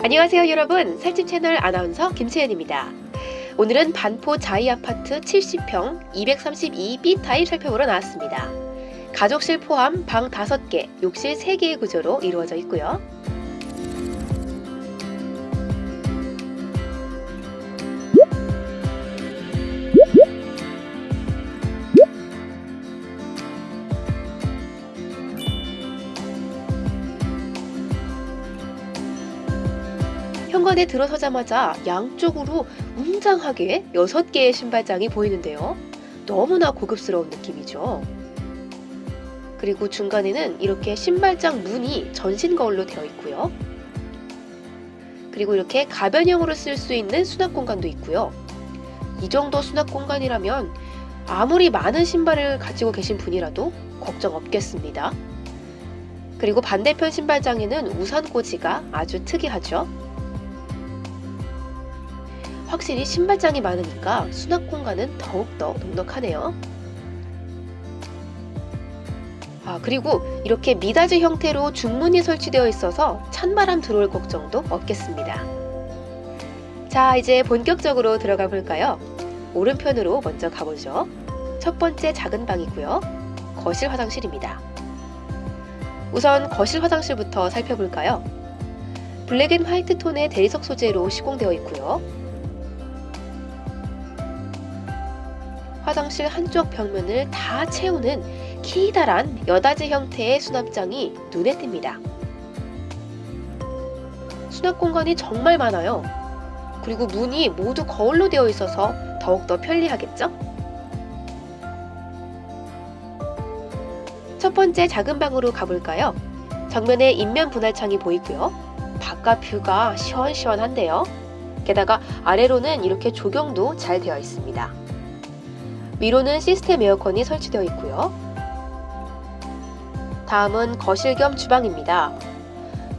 안녕하세요 여러분 살집 채널 아나운서 김채연입니다. 오늘은 반포 자이 아파트 70평 232B 타입 살펴보러 나왔습니다. 가족실 포함 방 5개, 욕실 3개의 구조로 이루어져 있고요. 현관에 들어서자마자 양쪽으로 웅장하게 6개의 신발장이 보이는데요. 너무나 고급스러운 느낌이죠. 그리고 중간에는 이렇게 신발장 문이 전신 거울로 되어 있고요. 그리고 이렇게 가변형으로 쓸 수 있는 수납 공간도 있고요. 이 정도 수납 공간이라면 아무리 많은 신발을 가지고 계신 분이라도 걱정 없겠습니다. 그리고 반대편 신발장에는 우산 꽂이가 아주 특이하죠. 확실히 신발장이 많으니까 수납 공간은 더욱더 넉넉하네요. 아, 그리고 이렇게 미닫이 형태로 중문이 설치되어 있어서 찬바람 들어올 걱정도 없겠습니다. 자, 이제 본격적으로 들어가 볼까요? 오른편으로 먼저 가보죠. 첫 번째 작은 방이고요. 거실 화장실입니다. 우선 거실 화장실부터 살펴볼까요? black and white 톤의 대리석 소재로 시공되어 있고요. 화장실 한쪽 벽면을 다 채우는 커다란 여닫이 형태의 수납장이 눈에 띕니다. 수납 공간이 정말 많아요. 그리고 문이 모두 거울로 되어 있어서 더욱더 편리하겠죠? 첫 번째 작은 방으로 가볼까요? 정면에 인면 분할창이 보이고요. 바깥 뷰가 시원시원한데요. 게다가 아래로는 이렇게 조경도 잘 되어 있습니다. 위로는 시스템 에어컨이 설치되어 있고요. 다음은 거실 겸 주방입니다.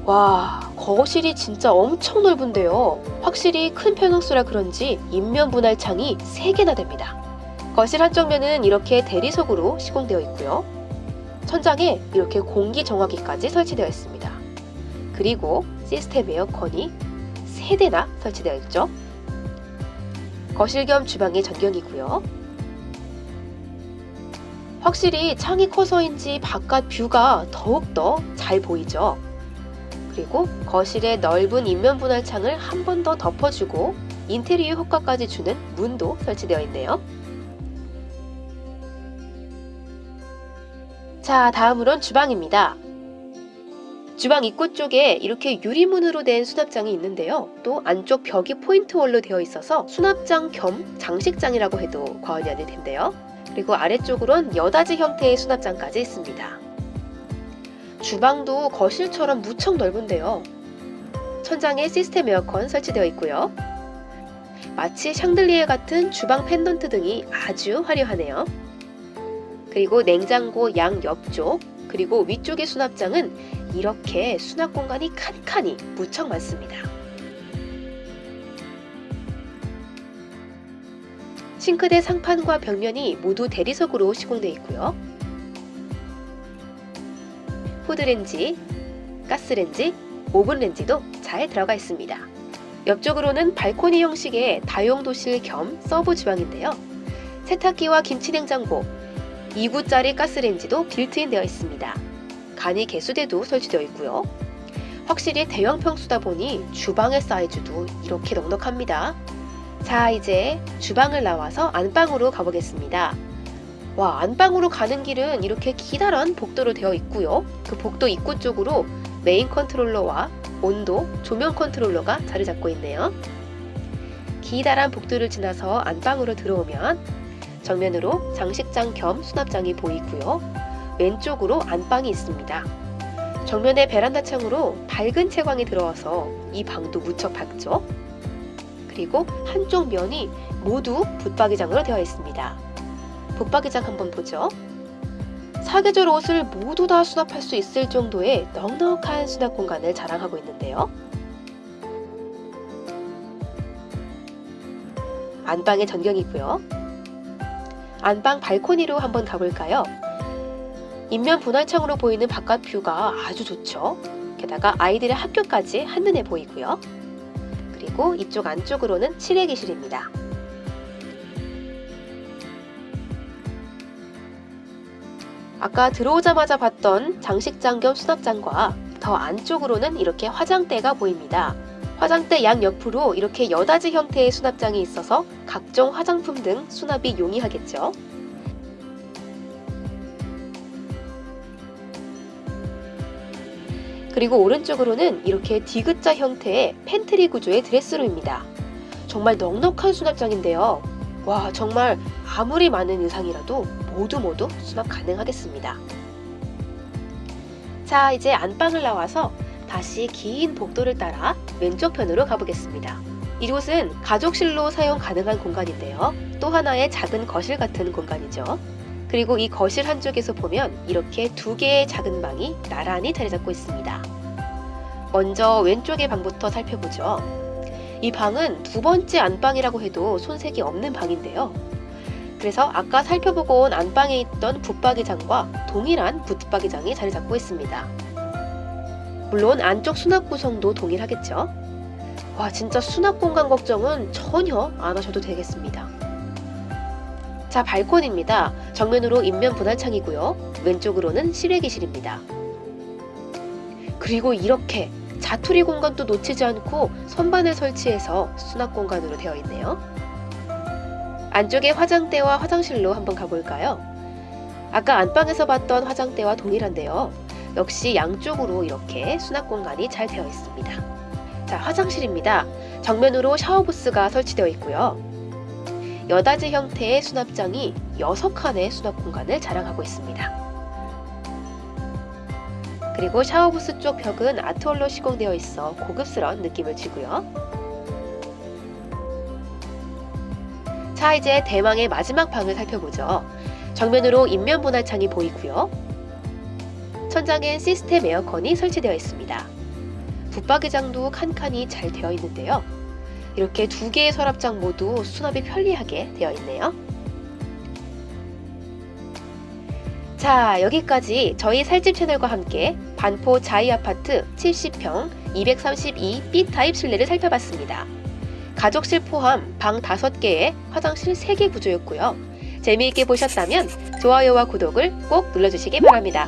와, 거실이 진짜 엄청 넓은데요. 확실히 큰 평형수라 그런지 인면 분할 창이 3개나 됩니다. 거실 한쪽 면은 이렇게 대리석으로 시공되어 있고요. 천장에 이렇게 공기 정화기까지 설치되어 있습니다. 그리고 시스템 에어컨이 3대나 설치되어 있죠. 거실 겸 주방의 전경이고요. 확실히 창이 커서인지 바깥 뷰가 더욱더 잘 보이죠. 그리고 거실의 넓은 인면 분할 창을 한 번 더 덮어주고 인테리어 효과까지 주는 문도 설치되어 있네요. 자, 다음으론 주방입니다. 주방 입구 쪽에 이렇게 유리문으로 된 수납장이 있는데요. 또 안쪽 벽이 포인트홀로 되어 있어서 수납장 겸 장식장이라고 해도 과언이 아닐 텐데요. 그리고 아래쪽으론 여닫이 형태의 수납장까지 있습니다. 주방도 거실처럼 무척 넓은데요. 천장에 시스템 에어컨 설치되어 있고요. 마치 샹들리에 같은 주방 펜던트 등이 아주 화려하네요. 그리고 냉장고 양 옆쪽 그리고 위쪽의 수납장은 이렇게 수납 공간이 칸칸이 무척 많습니다. 싱크대 상판과 벽면이 모두 대리석으로 시공되어 있고요. 후드렌지, 가스렌지, 오븐렌지도 잘 들어가 있습니다. 옆쪽으로는 발코니 형식의 다용도실 겸 서브 주방인데요. 세탁기와 김치냉장고, 2구짜리 가스렌지도 빌트인 되어 있습니다. 간이 개수대도 설치되어 있고요. 확실히 대형 평수다 보니 주방의 사이즈도 이렇게 넉넉합니다. 자 이제 주방을 나와서 안방으로 가보겠습니다. 와 안방으로 가는 길은 이렇게 기다란 복도로 되어 있고요. 그 복도 입구 쪽으로 메인 컨트롤러와 온도, 조명 컨트롤러가 자리 잡고 있네요. 기다란 복도를 지나서 안방으로 들어오면 정면으로 장식장 겸 수납장이 보이고요. 왼쪽으로 안방이 있습니다. 정면에 베란다 창으로 밝은 채광이 들어와서 이 방도 무척 밝죠? 그리고 한쪽 면이 모두 붙박이장으로 되어 있습니다. 붙박이장 한번 보죠. 사계절 옷을 모두 다 수납할 수 있을 정도의 넉넉한 수납 공간을 자랑하고 있는데요. 안방의 전경이고요. 안방 발코니로 한번 가볼까요? 인면 분할창으로 보이는 바깥 뷰가 아주 좋죠. 게다가 아이들의 학교까지 한눈에 보이고요. 그리고 이쪽 안쪽으로는 칠외기실입니다. 아까 들어오자마자 봤던 장식장 겸 수납장과 더 안쪽으로는 이렇게 화장대가 보입니다. 화장대 양 옆으로 이렇게 여닫이 형태의 수납장이 있어서 각종 화장품 등 수납이 용이하겠죠. 그리고 오른쪽으로는 이렇게 디귿자 형태의 팬트리 구조의 드레스룸입니다. 정말 넉넉한 수납장인데요. 와, 정말 아무리 많은 의상이라도 모두 모두 수납 가능하겠습니다. 자, 이제 안방을 나와서 다시 긴 복도를 따라 왼쪽 편으로 가보겠습니다. 이곳은 가족실로 사용 가능한 공간인데요. 또 하나의 작은 거실 같은 공간이죠. 그리고 이 거실 한쪽에서 보면 이렇게 두 개의 작은 방이 나란히 자리 잡고 있습니다. 먼저 왼쪽의 방부터 살펴보죠. 이 방은 두 번째 안방이라고 해도 손색이 없는 방인데요. 그래서 아까 살펴보고 온 안방에 있던 붙박이장과 동일한 붙박이장이 자리 잡고 있습니다. 물론 안쪽 수납 구성도 동일하겠죠. 와, 진짜 수납 공간 걱정은 전혀 안 하셔도 되겠습니다. 자, 발코니입니다. 정면으로 인면 분할창이고요. 왼쪽으로는 실외기실입니다. 그리고 이렇게 자투리 공간도 놓치지 않고 선반을 설치해서 수납 공간으로 되어 있네요. 안쪽에 화장대와 화장실로 한번 가볼까요? 아까 안방에서 봤던 화장대와 동일한데요. 역시 양쪽으로 이렇게 수납 공간이 잘 되어 있습니다. 자, 화장실입니다. 정면으로 샤워부스가 설치되어 있고요. 여닫이 형태의 수납장이 6칸의 수납 공간을 자랑하고 있습니다. 그리고 샤워부스 쪽 벽은 아트월로 시공되어 있어 고급스러운 느낌을 주고요. 자, 이제 대망의 마지막 방을 살펴보죠. 정면으로 인면 분할창이 보이고요. 천장엔 시스템 에어컨이 설치되어 있습니다. 붙박이장도 칸칸이 잘 되어 있는데요. 이렇게 두 개의 서랍장 모두 수납이 편리하게 되어 있네요. 자, 여기까지 저희 살집 채널과 함께 반포 자이 아파트 70평 232 B타입 실내를 살펴봤습니다. 가족실 포함 방 5개에 화장실 3개 구조였고요. 재미있게 보셨다면 좋아요와 구독을 꼭 눌러주시기 바랍니다.